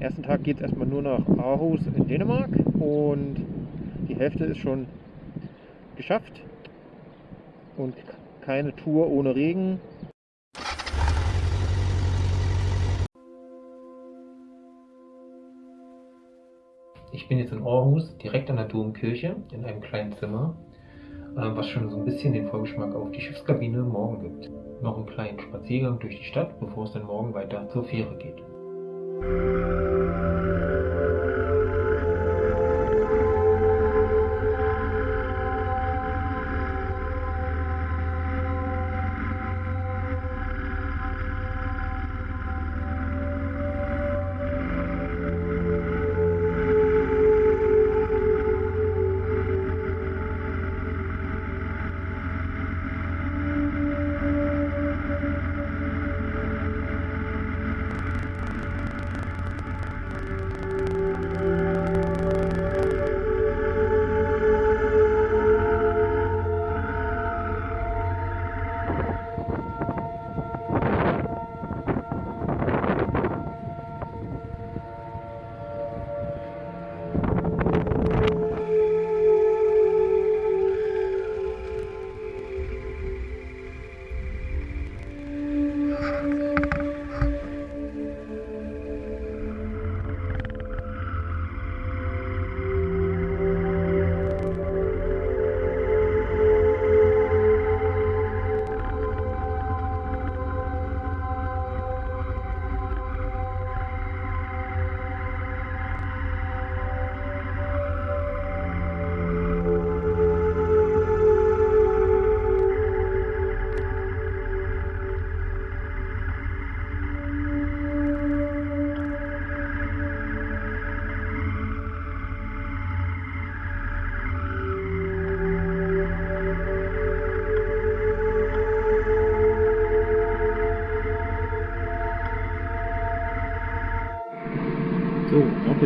Am ersten Tag geht es erstmal nur nach Aarhus in Dänemark und die Hälfte ist schon geschafft und keine Tour ohne Regen. Ich bin jetzt in Aarhus, direkt an der Domkirche, in einem kleinen Zimmer, äh, was schon so ein bisschen den Vorgeschmack auf die Schiffskabine morgen gibt. Noch einen kleinen Spaziergang durch die Stadt, bevor es dann morgen weiter zur Fähre geht. Thank you.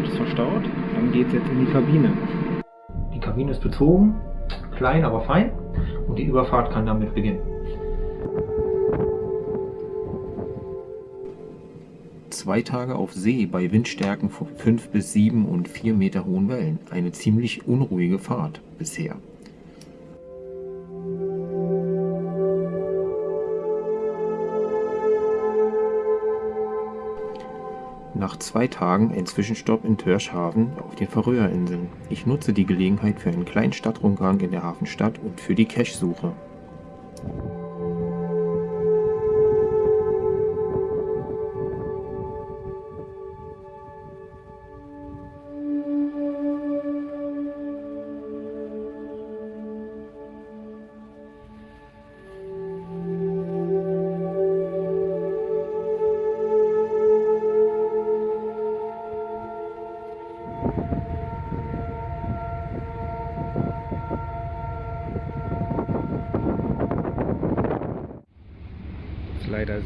Moped ist verstaut. Dann geht es jetzt in die Kabine. Die Kabine ist bezogen, klein, aber fein. Und die Überfahrt kann damit beginnen. Zwei Tage auf See bei Windstärken von 5 bis 7 und 4 Meter hohen Wellen. Eine ziemlich unruhige Fahrt bisher. Nach zwei Tagen ein Zwischenstopp in Törschhaven auf den Färöerinseln. Ich nutze die Gelegenheit für einen kleinen Stadtrundgang in der Hafenstadt und für die Cache-Suche.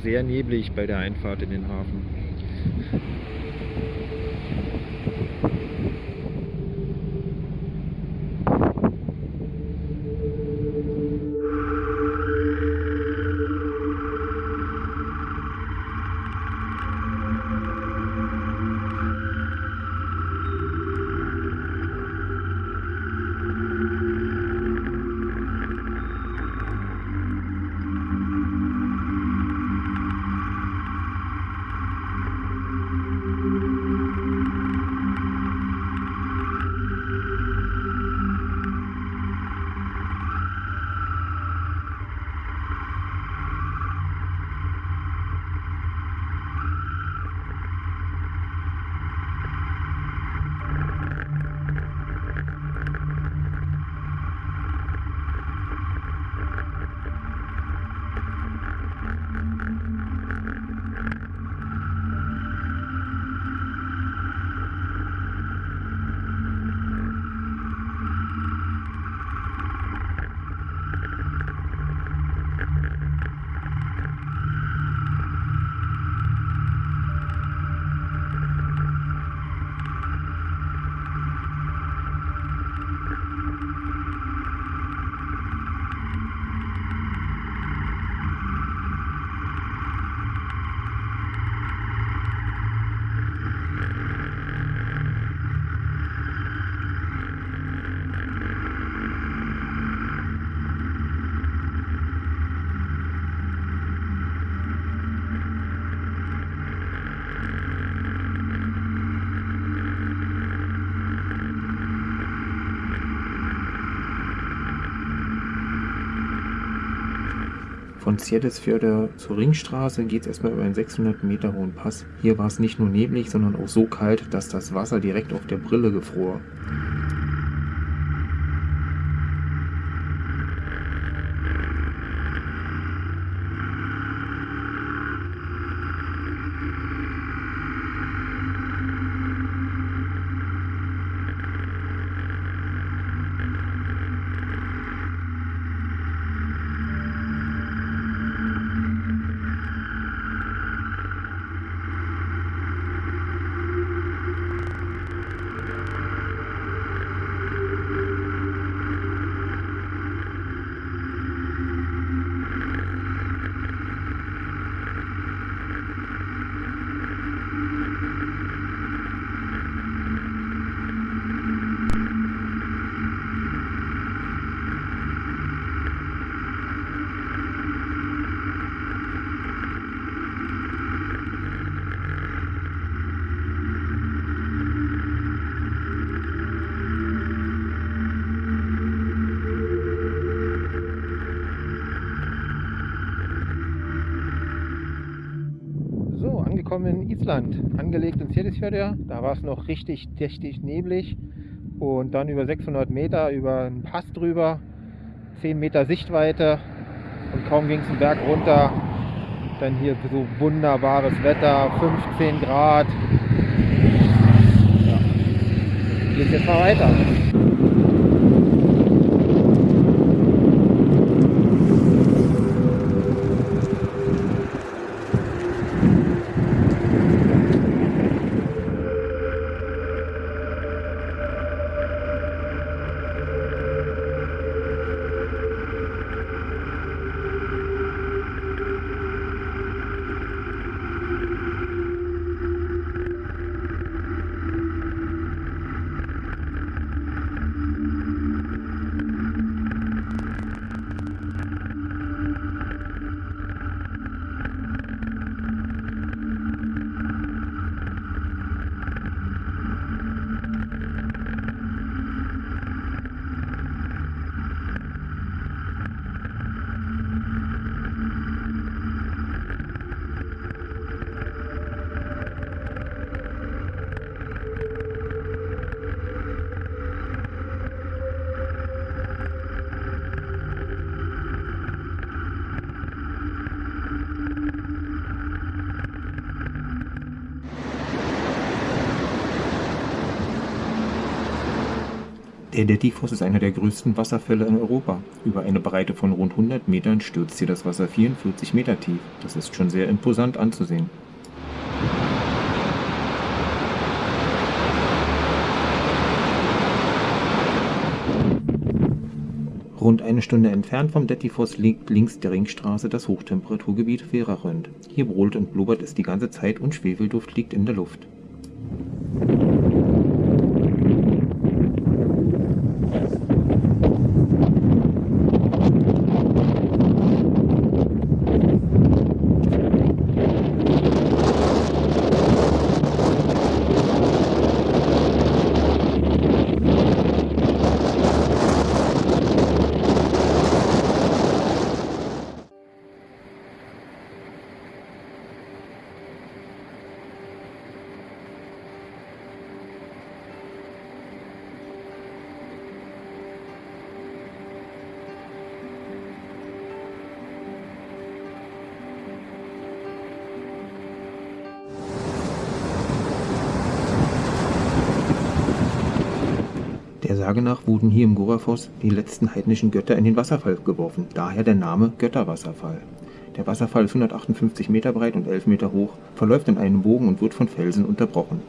Sehr neblig bei der Einfahrt in den Hafen. Von Zjedesfjörder zur Ringstraße geht es erstmal über einen 600 Meter hohen Pass. Hier war es nicht nur neblig, sondern auch so kalt, dass das Wasser direkt auf der Brille gefror. Angekommen in Island, angelegt in Seyðisfjörður. Da war es noch richtig dichtig neblig und dann über 600 Meter über einen Pass drüber, 10 Meter Sichtweite und kaum ging es den Berg runter. Dann hier so wunderbares Wetter, 15 Grad. Ja. Geht jetzt mal weiter. Der Dettifoss ist einer der größten Wasserfälle in Europa. Über eine Breite von rund 100 Metern stürzt hier das Wasser 44 Meter tief. Das ist schon sehr imposant anzusehen. Rund eine Stunde entfernt vom Dettifoss liegt links der Ringstraße das Hochtemperaturgebiet Verarönd. Hier brodelt und blubbert es die ganze Zeit und Schwefelduft liegt in der Luft. Der Sage nach wurden hier im Gorafoss die letzten heidnischen Götter in den Wasserfall geworfen, daher der Name Götterwasserfall. Der Wasserfall ist 158 Meter breit und 11 Meter hoch, verläuft in einem Bogen und wird von Felsen unterbrochen.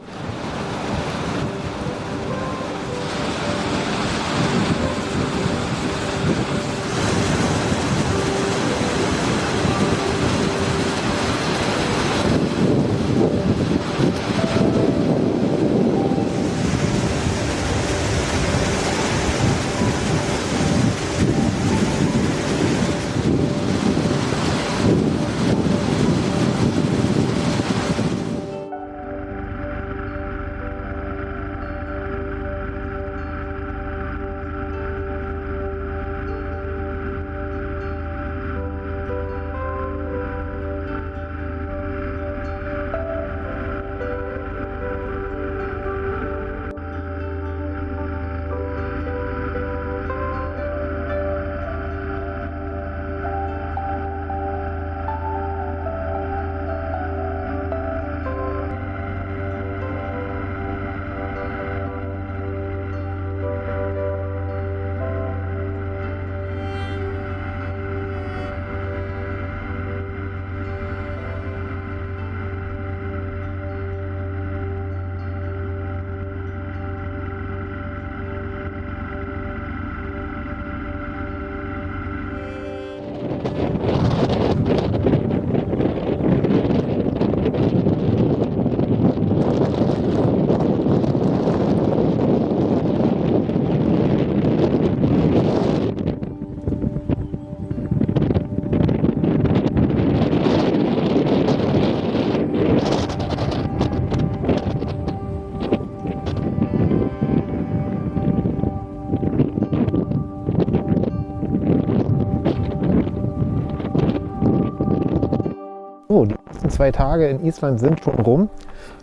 Zwei Tage in Island sind schon rum,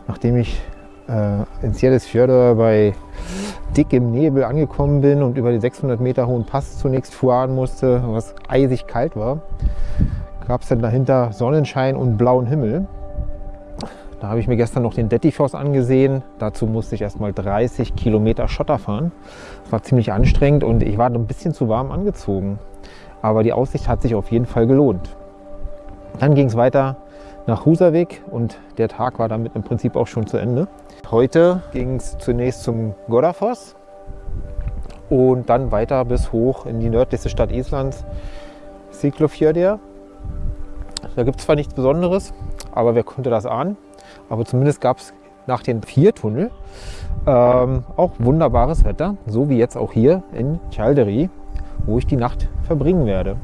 nachdem ich äh, in Sieresfjörður bei dickem Nebel angekommen bin und über die 600 Meter hohen Pass zunächst fahren musste, was eisig kalt war, gab es dann dahinter Sonnenschein und blauen Himmel. Da habe ich mir gestern noch den Dettifoss angesehen. Dazu musste ich erst mal 30 Kilometer Schotter fahren. Das war ziemlich anstrengend und ich war ein bisschen zu warm angezogen. Aber die Aussicht hat sich auf jeden Fall gelohnt. Dann ging es weiter nach Husavik und der Tag war damit im Prinzip auch schon zu Ende. Heute ging es zunächst zum Godafoss und dann weiter bis hoch in die nördlichste Stadt Islands, Siglufjörður. Da gibt es zwar nichts Besonderes, aber wer konnte das ahnen? Aber zumindest gab es nach den vier Tunnel ähm, auch wunderbares Wetter, so wie jetzt auch hier in Chalderi, wo ich die Nacht verbringen werde.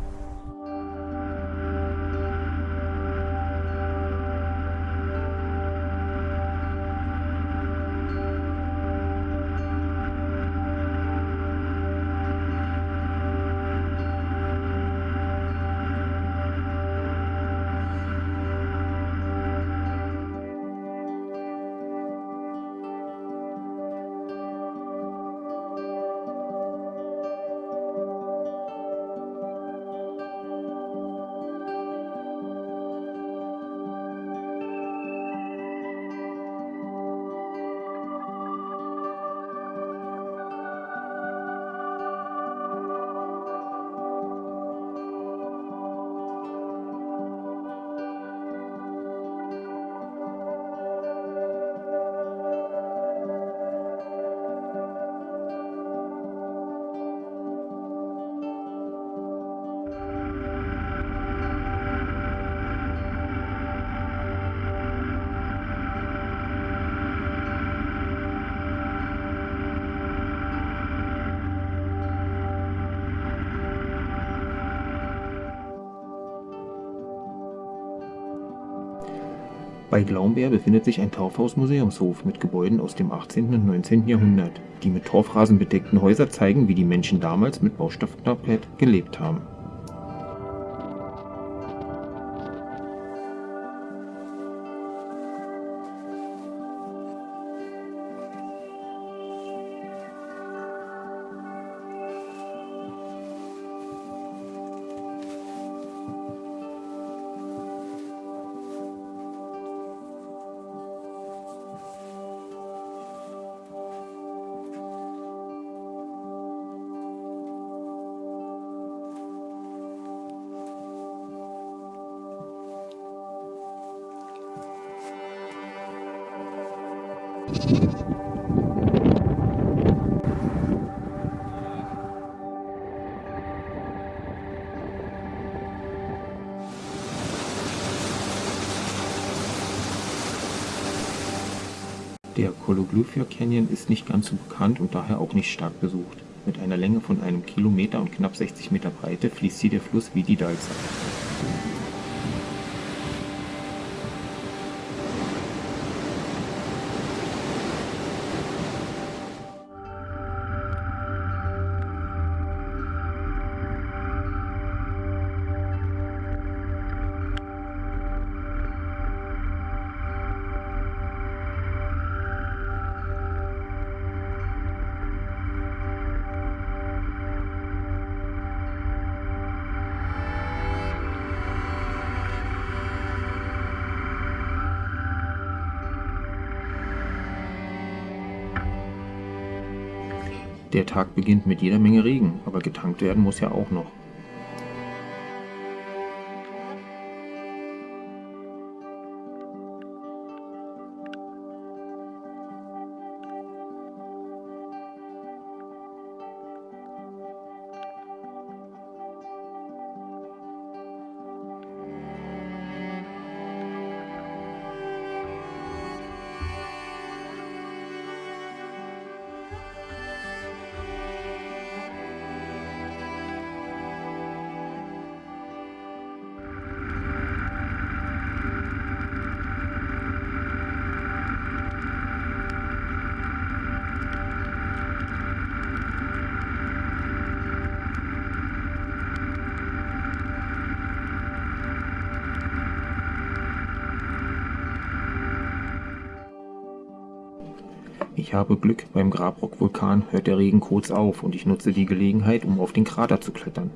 Bei Glaumberg befindet sich ein Torfhaus-Museumshof mit Gebäuden aus dem 18. und 19. Jahrhundert. Die mit Torfrasen bedeckten Häuser zeigen, wie die Menschen damals mit Baustoffknappheit gelebt haben. Der Kologlufjord Canyon ist nicht ganz so bekannt und daher auch nicht stark besucht. Mit einer Länge von einem Kilometer und knapp 60 Meter Breite fließt hier der Fluss Vididalsa. Der Tag beginnt mit jeder Menge Regen, aber getankt werden muss ja auch noch. Ich habe Glück, beim Grabrock-Vulkan hört der Regen kurz auf und ich nutze die Gelegenheit, um auf den Krater zu klettern.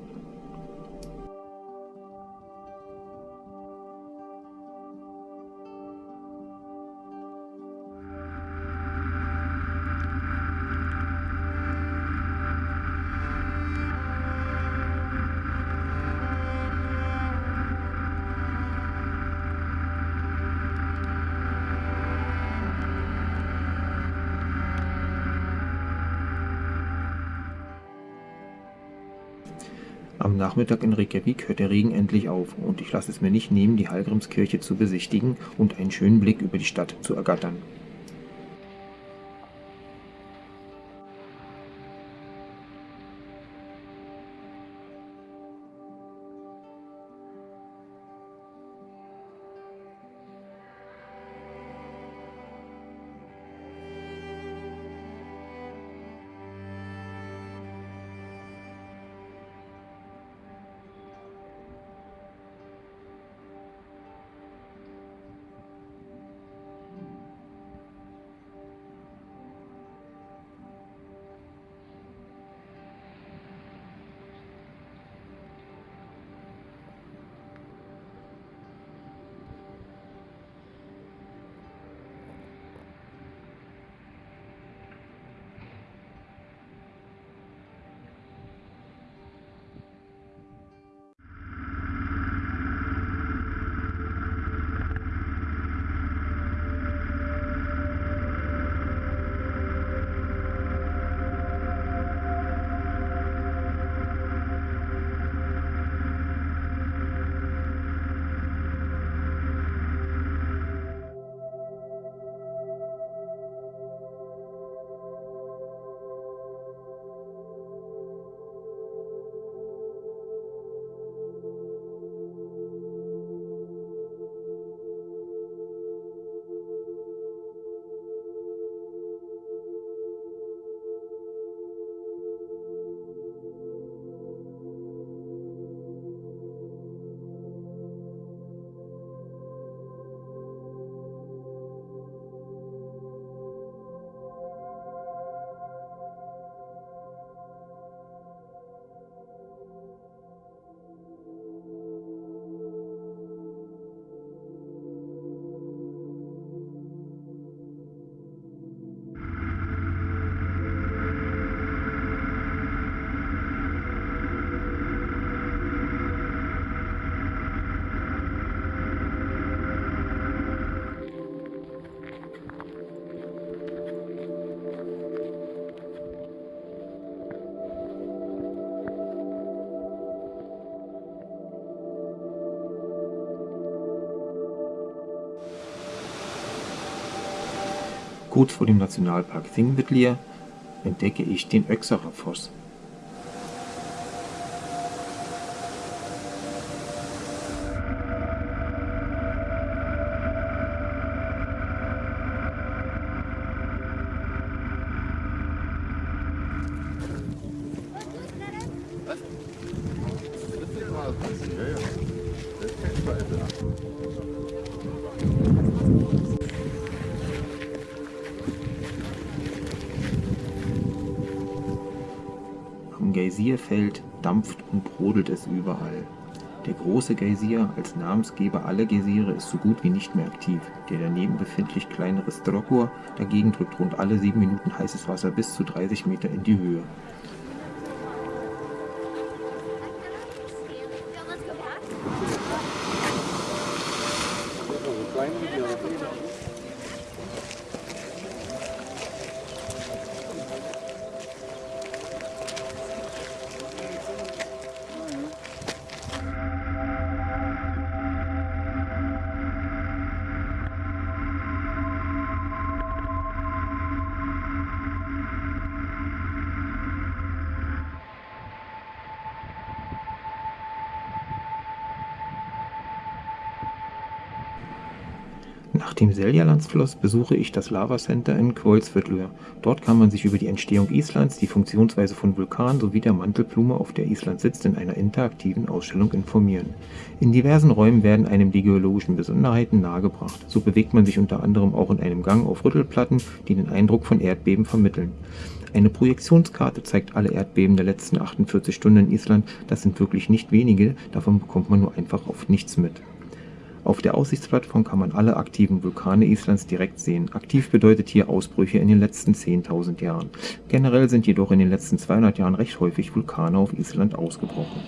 Nachmittag in Reykjavik hört der Regen endlich auf und ich lasse es mir nicht nehmen, die Hallgrímskirche zu besichtigen und einen schönen Blick über die Stadt zu ergattern. Kurz vor dem Nationalpark Þingvellir entdecke ich den Öxacher Foss. Große Geysir, als Namensgeber aller Geysire, ist so gut wie nicht mehr aktiv. Der daneben befindlich kleinere Strokor dagegen drückt rund alle sieben Minuten heißes Wasser bis zu 30 Meter in die Höhe. Seljalandsfluss besuche ich das Lava Center in Hvolsvöllur. Dort kann man sich über die Entstehung Islands, die Funktionsweise von Vulkanen sowie der Mantelblume, auf der Island sitzt, in einer interaktiven Ausstellung informieren. In diversen Räumen werden einem die geologischen Besonderheiten nahegebracht. So bewegt man sich unter anderem auch in einem Gang auf Rüttelplatten, die den Eindruck von Erdbeben vermitteln. Eine Projektionskarte zeigt alle Erdbeben der letzten 48 Stunden in Island. Das sind wirklich nicht wenige, davon bekommt man nur einfach oft nichts mit. Auf der Aussichtsplattform kann man alle aktiven Vulkane Islands direkt sehen. Aktiv bedeutet hier Ausbrüche in den letzten 10.000 Jahren. Generell sind jedoch in den letzten 200 Jahren recht häufig Vulkane auf Island ausgebrochen.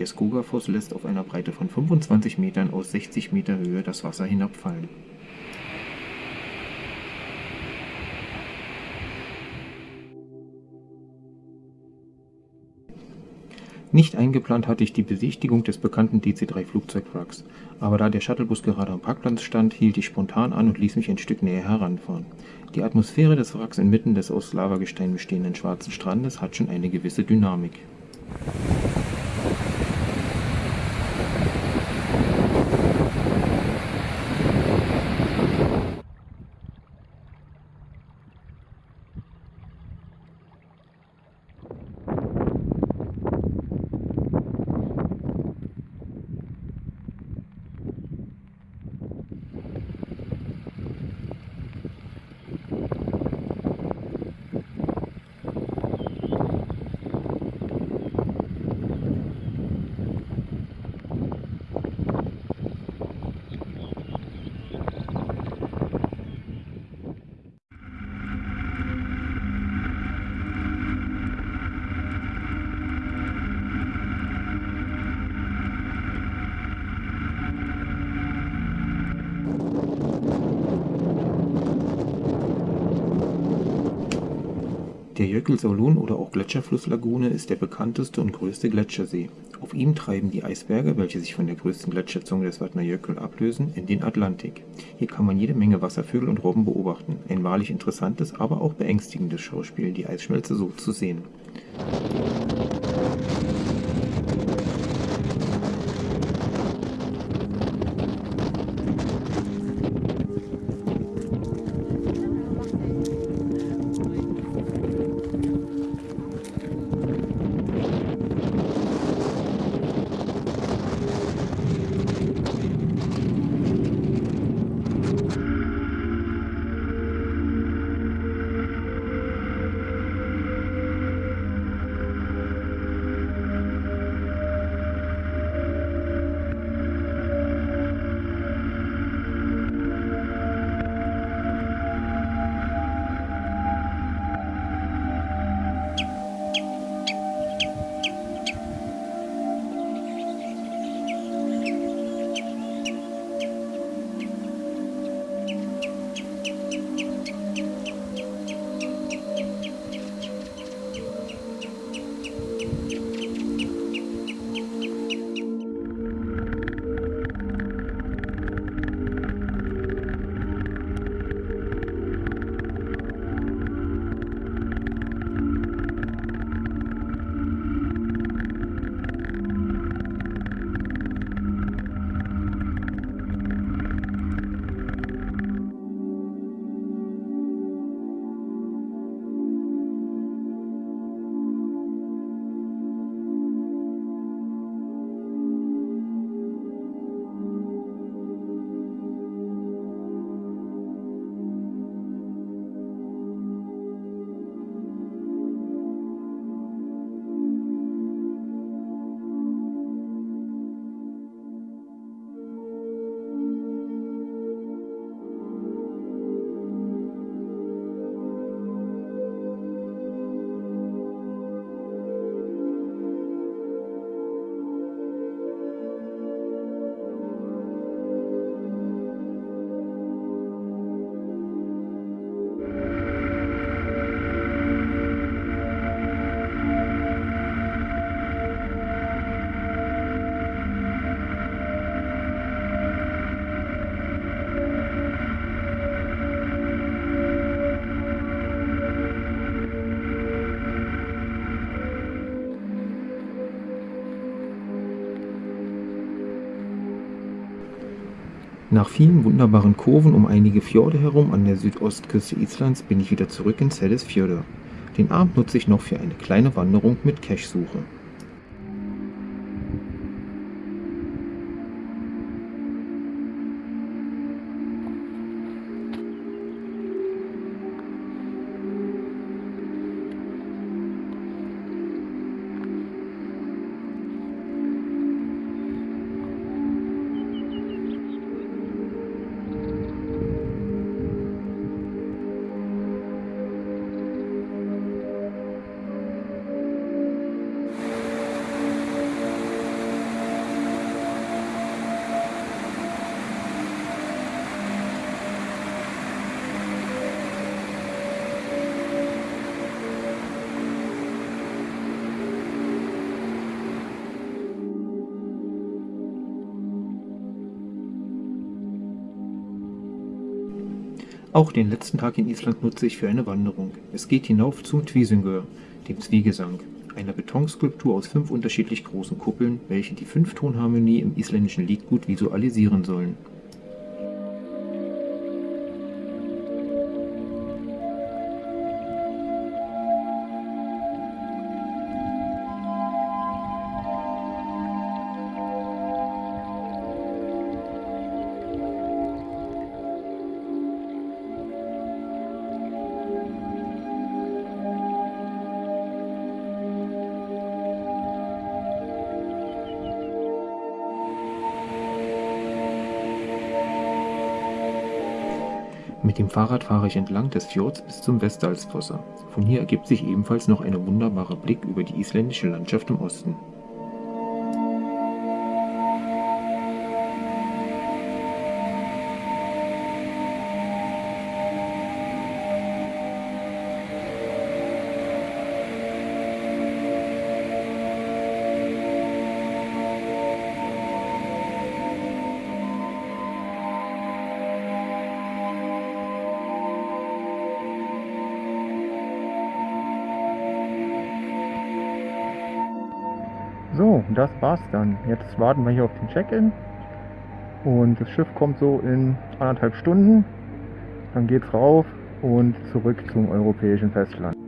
Der Skogafoss lässt auf einer Breite von 25 Metern aus 60 Meter Höhe das Wasser hinabfallen. Nicht eingeplant hatte ich die Besichtigung des bekannten DC-3-Flugzeugwracks, aber da der Shuttlebus gerade am Parkplatz stand, hielt ich spontan an und ließ mich ein Stück näher heranfahren. Die Atmosphäre des Wracks inmitten des aus Lavagestein bestehenden schwarzen Strandes hat schon eine gewisse Dynamik. Der Jökulsárlón oder auch Gletscherflusslagune ist der bekannteste und größte Gletschersee. Auf ihm treiben die Eisberge, welche sich von der größten Gletscherzunge des Vatnajökull ablösen, in den Atlantik. Hier kann man jede Menge Wasservögel und Robben beobachten. Ein wahrlich interessantes, aber auch beängstigendes Schauspiel, die Eisschmelze so zu sehen. Nach vielen wunderbaren Kurven um einige Fjorde herum an der Südostküste Islands bin ich wieder zurück in Seyðisfjörður. Den Abend nutze ich noch für eine kleine Wanderung mit Cache-Suche. Auch den letzten Tag in Island nutze ich für eine Wanderung. Es geht hinauf zum Tvísöngur, dem Zwiegesang, einer Betonskulptur aus fünf unterschiedlich großen Kuppeln, welche die Fünftonharmonie im isländischen Liedgut visualisieren sollen. Fahrrad fahre ich entlang des Fjords bis zum Vestdalsfossa. Von hier ergibt sich ebenfalls noch ein wunderbarer Blick über die isländische Landschaft im Osten. So, das war's dann. Jetzt warten wir hier auf den Check-in. Und das Schiff kommt so in anderthalb Stunden. Dann geht's rauf und zurück zum europäischen Festland.